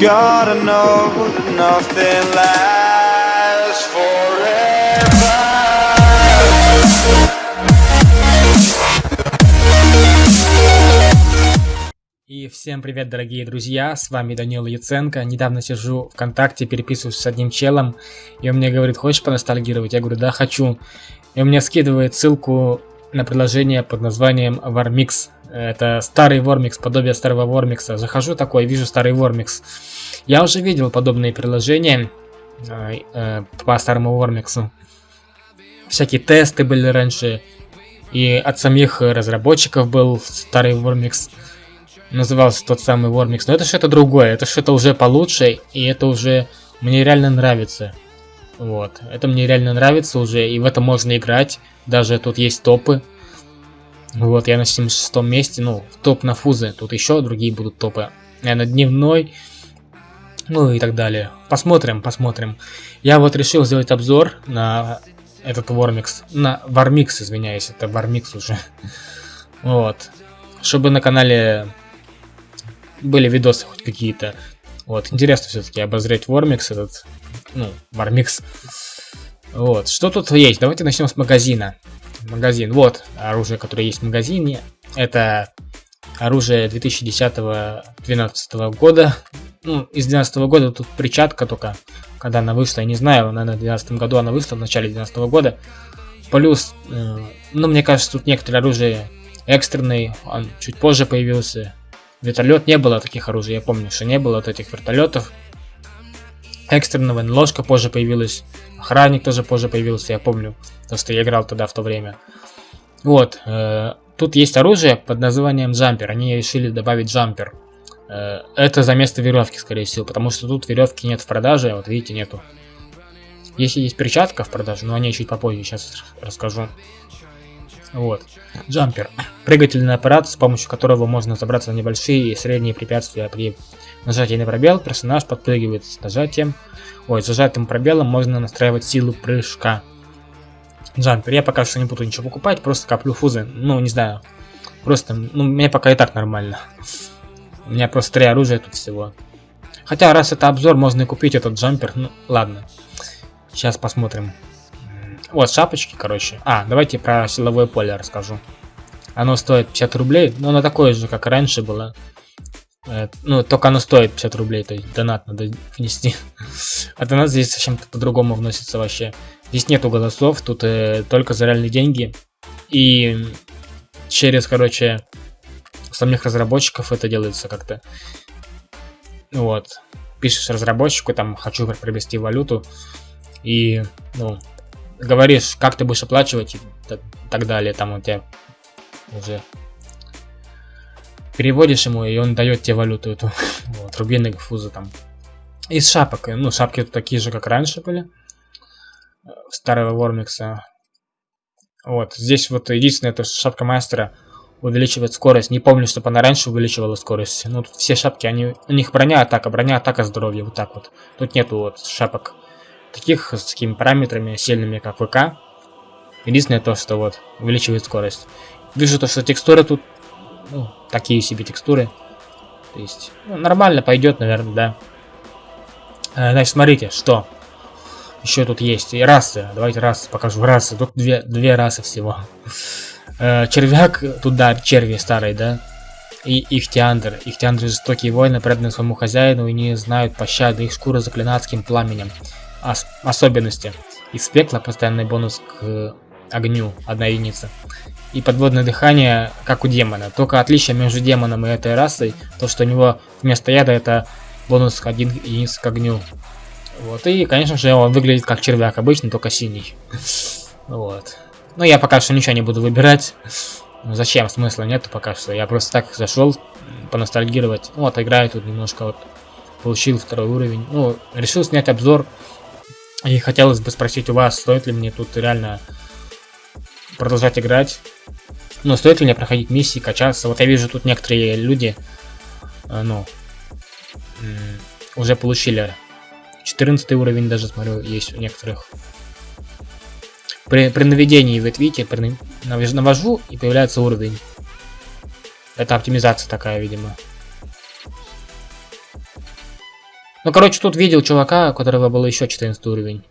Gotta know nothing lasts forever. И всем привет, дорогие друзья, с вами Данил Яценко. Недавно сижу ВКонтакте, переписываюсь с одним челом, и он мне говорит, хочешь поностальгировать? Я говорю, да, хочу. И он мне скидывает ссылку на приложение под названием Warmix. Это старый Warmix, подобие старого Warmix. Захожу такой, вижу старый Warmix. Я уже видел подобные приложения э, э, по старому Warmix. Всякие тесты были раньше. И от самих разработчиков был старый Warmix. Назывался тот самый Warmix. Но это что-то другое. Это что-то уже получше. И это уже мне реально нравится. Вот. Это мне реально нравится уже. И в это можно играть. Даже тут есть топы. Вот, я на 76 месте, ну, топ на фузы. Тут еще другие будут топы. Я на дневной. Ну и так далее. Посмотрим, посмотрим. Я вот решил сделать обзор на этот Warmix. На Warmix, извиняюсь, это Warmix уже. Вот. Чтобы на канале были видосы хоть какие-то. Вот, интересно все-таки обозреть Warmix этот, ну, Warmix. Вот, что тут есть? Давайте начнем с магазина магазин. Вот оружие, которое есть в магазине. Это оружие 2010-2012 года. Ну, из 2012 года тут причатка только, когда она вышла, я не знаю, наверное, в 2012 году она вышла, в начале 2012 года. Плюс, э, ну, мне кажется, тут некоторые оружие экстренный, он чуть позже появился. Вертолет не было таких оружий, я помню, что не было вот этих вертолетов. Экстренного ложка позже появилась. Охранник тоже позже появился, я помню, то что я играл тогда в то время. Вот, э, тут есть оружие под названием джампер, они решили добавить джампер. Э, это за место веревки, скорее всего, потому что тут веревки нет в продаже, вот видите, нету. Если есть перчатка в продаже, но о ней чуть попозже, сейчас расскажу. Вот, джампер. Прыгательный аппарат, с помощью которого можно забраться на небольшие и средние препятствия при нажатии на пробел, персонаж подпрыгивает с нажатием Ой, зажатым пробелом можно настраивать силу прыжка. Джампер. Я пока что не буду ничего покупать, просто коплю фузы. Ну, не знаю. Просто, ну, мне пока и так нормально. У меня просто три оружия тут всего. Хотя, раз это обзор, можно и купить этот джампер. Ну, ладно. Сейчас посмотрим. Вот, шапочки, короче. А, давайте про силовое поле расскажу. Оно стоит 50 рублей, но оно такое же, как раньше было. Э, ну, только оно стоит 50 рублей, то есть донат надо внести. А донат здесь совсем по-другому вносится вообще. Здесь нету голосов, тут э, только за реальные деньги. И через, короче, самих разработчиков это делается как-то. Вот. Пишешь разработчику, там, хочу приобрести валюту. И, ну, говоришь, как ты будешь оплачивать и так далее. Там у тебя уже переводишь ему, и он дает тебе валюту эту. вот, рубины, фузы там. Из шапок. Ну, шапки тут такие же, как раньше были. Э, старого Вормикса. Вот, здесь вот единственное, это шапка мастера увеличивает скорость. Не помню, чтобы она раньше увеличивала скорость. Ну, тут все шапки, они, у них броня атака, броня атака здоровье, вот так вот. Тут нету вот шапок таких с такими параметрами сильными, как ВК. Единственное то, что вот увеличивает скорость. Вижу то, что текстура тут ну, такие себе текстуры. То есть, ну, нормально пойдет, наверное, да. Э, значит, смотрите, что еще тут есть. И расы. Давайте расы покажу. Расы. Тут две, две расы всего. Э, червяк, тут, да, черви старые, да. И Ихтиандр. Ихтиандр жестокие воины, преданные своему хозяину и не знают пощады. Их шкура заклина адским пламенем. Ос особенности. Из пекла постоянный бонус к огню. Одна единица и подводное дыхание, как у демона. Только отличие между демоном и этой расой, то что у него вместо яда это бонус 1 единиц к огню. Вот, и, конечно же, он выглядит как червяк обычный, только синий. Вот. Ну, я пока что ничего не буду выбирать. Ну, зачем? Смысла нету пока что. Я просто так зашел поностальгировать. Вот, играю тут немножко вот. Получил второй уровень. Ну, решил снять обзор. И хотелось бы спросить у вас, стоит ли мне тут реально продолжать играть. Но стоит ли мне проходить миссии, качаться? Вот я вижу тут некоторые люди, э, ну, уже получили 14 уровень даже, смотрю, есть у некоторых. При, при наведении, вы видите, при, навожу и появляется уровень. Это оптимизация такая, видимо. Ну, короче, тут видел чувака, у которого был еще 14 уровень.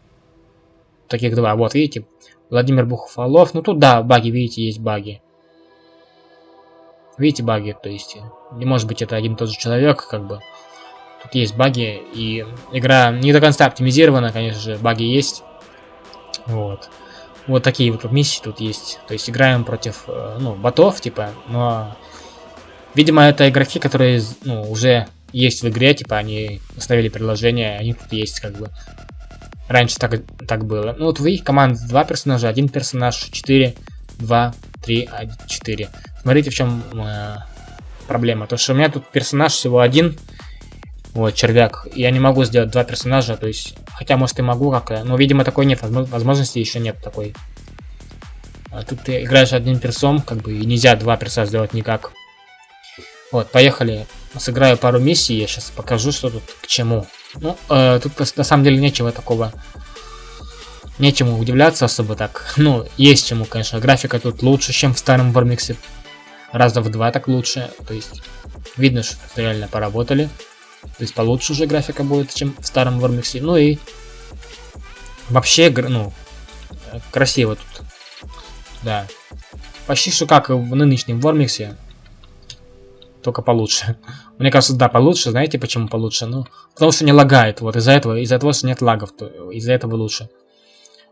Таких два. Вот, видите? Владимир Бухфалов. Ну, тут, да, баги, видите, есть баги. Видите баги, то есть, не может быть это один и тот же человек, как бы. Тут есть баги, и игра не до конца оптимизирована, конечно же, баги есть. Вот. Вот такие вот миссии тут есть. То есть играем против, э, ну, ботов, типа, но... Видимо, это игроки, которые, ну, уже есть в игре, типа, они установили приложение, они тут есть, как бы. Раньше так, так было. Ну, вот в их команде два персонажа, один персонаж, 4, 2, 3, 4. Смотрите, в чем э, проблема. То, что у меня тут персонаж всего один, вот, червяк. Я не могу сделать два персонажа, то есть... Хотя, может, и могу как-то. Но, видимо, такой нет. Возможности еще нет такой. А тут ты играешь одним персом, как бы, и нельзя два перса сделать никак. Вот, поехали. Сыграю пару миссий, я сейчас покажу, что тут к чему. Ну, э, тут на самом деле нечего такого... Нечему удивляться особо так. Ну, есть чему, конечно. Графика тут лучше, чем в старом Вормиксе. Раза в два так лучше. То есть, видно, что реально поработали. То есть получше уже графика будет, чем в старом Вормиксе. Ну и вообще, ну, красиво тут. Да. Почти что как в нынешнем Вормиксе. Только получше. Мне кажется, да, получше. Знаете, почему получше? Ну, потому что не лагает. Вот из-за этого, из-за того, что нет лагов, то из-за этого лучше.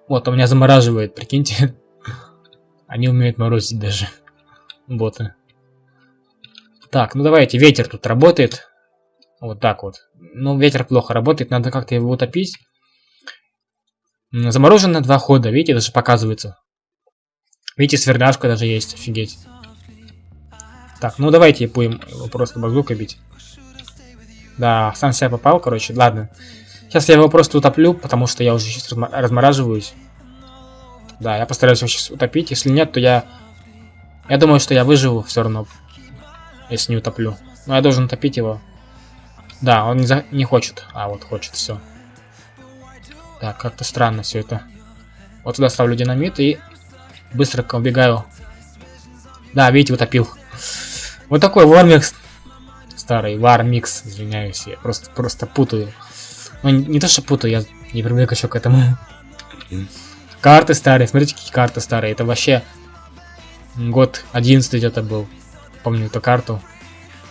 Вот, у меня замораживает, прикиньте. Они умеют морозить даже. Боты. Так, ну давайте, ветер тут работает. Вот так вот. Ну, ветер плохо работает, надо как-то его утопить. Заморожено два хода, видите, даже показывается. Видите, сверляшка даже есть, офигеть. Так, ну давайте будем его просто базукой бить. Да, сам себя попал, короче, ладно. Сейчас я его просто утоплю, потому что я уже сейчас размораживаюсь. Да, я постараюсь его сейчас утопить. Если нет, то я... Я думаю, что я выживу все равно, если не утоплю. Но я должен утопить его. Да, он не, за... не хочет. А, вот хочет, все. Так, как-то странно все это. Вот сюда ставлю динамит и быстро убегаю. Да, видите, утопил. Вот такой вармикс. Старый вармикс, извиняюсь, я просто, просто путаю. Ну, не, не то, что путаю, я не привык еще к этому. Карты старые, смотрите, какие карты старые. Это вообще год 11 где-то был. Помню эту карту.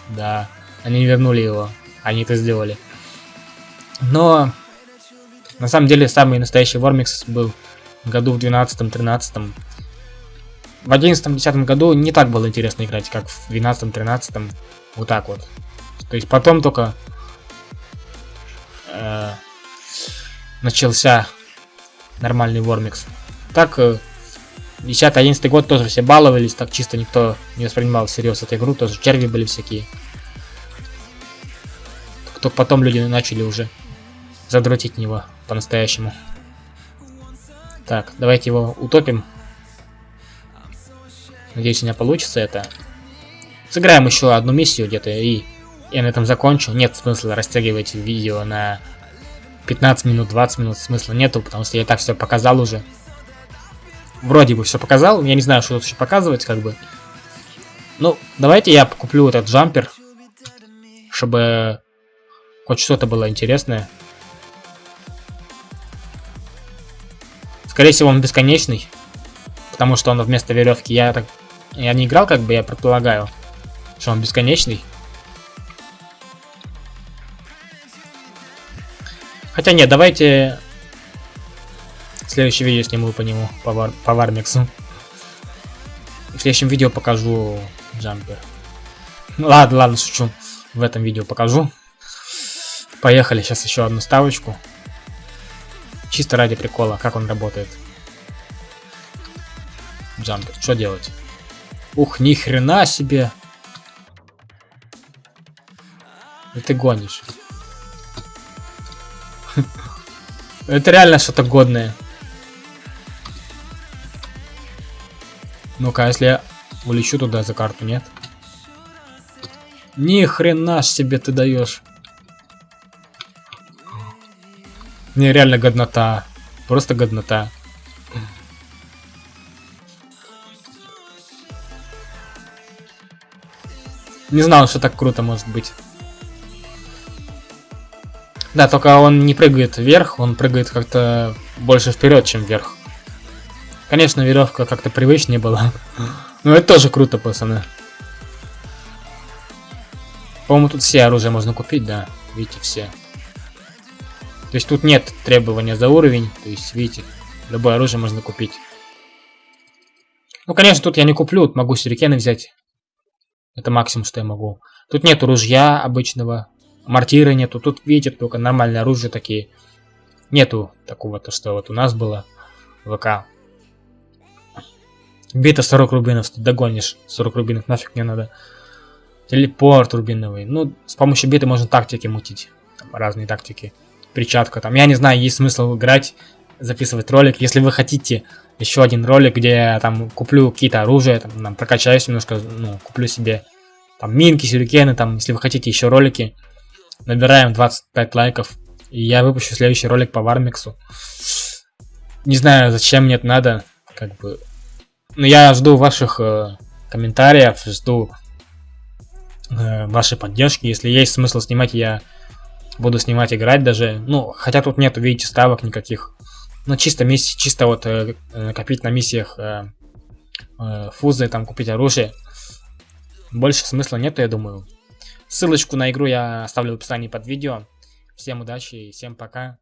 Да, они вернули его. Они это сделали. Но на самом деле самый настоящий Вормикс был в году в 12-13. В 11-10 году не так было интересно играть, как в 12-13. Вот так вот. То есть потом только э, начался нормальный Вормикс. Так, э, 10-11 год тоже все баловались, так чисто никто не воспринимал всерьез эту игру, тоже черви были всякие. Только потом люди начали уже задротить него по-настоящему. Так, давайте его утопим. Надеюсь, у меня получится это. Сыграем еще одну миссию где-то, и я на этом закончу. Нет смысла растягивать видео на 15 минут, 20 минут. Смысла нету, потому что я так все показал уже. Вроде бы все показал. Я не знаю, что тут еще показывать, как бы. Ну, давайте я куплю этот джампер, чтобы Хоть что-то было интересное. Скорее всего, он бесконечный. Потому что он вместо веревки. Я так. Я не играл, как бы я предполагаю, что он бесконечный. Хотя нет, давайте следующее видео сниму по нему, по, вар, по Вармиксу. В следующем видео покажу джампер. Ладно, ладно, шучу. В этом видео покажу. Поехали, сейчас еще одну ставочку. Чисто ради прикола, как он работает. Джампер, что делать? Ух, ни хрена себе! Ты гонишь. Это реально что-то годное. Ну-ка, если я улечу туда за карту, нет? Ни хрена себе ты даешь. Не, реально годнота. Просто годнота. Не знал, что так круто может быть. Да, только он не прыгает вверх, он прыгает как-то больше вперед, чем вверх. Конечно, веревка как-то привычнее была. Но это тоже круто, пацаны. По-моему, тут все оружия можно купить, да. Видите, все. То есть тут нет требования за уровень. То есть, видите, любое оружие можно купить. Ну, конечно, тут я не куплю. Могу сюрикены взять. Это максимум, что я могу. Тут нету ружья обычного. Мортира нету. Тут, видите, только нормальные оружия такие. Нету такого, то что вот у нас было. ВК. Бита 40 рубинов, ты догонишь. 40 рубинов нафиг не надо. Телепорт рубиновый. Ну, с помощью биты можно тактики мутить. Там разные тактики. Перчатка там. Я не знаю, есть смысл играть, записывать ролик. Если вы хотите еще один ролик, где я там куплю какие-то оружия, там, там прокачаюсь немножко, ну, куплю себе там минки, сюрикены, там, если вы хотите еще ролики, набираем 25 лайков, и я выпущу следующий ролик по Вармиксу. Не знаю, зачем мне это надо, как бы. Но я жду ваших э, комментариев, жду э, вашей поддержки. Если есть смысл снимать, я буду снимать, играть даже. Ну, хотя тут нету, видите, ставок никаких. Ну, чисто миссии, чисто вот э, накопить на миссиях э, э, фузы, там купить оружие. Больше смысла нету, я думаю. Ссылочку на игру я оставлю в описании под видео. Всем удачи и всем пока.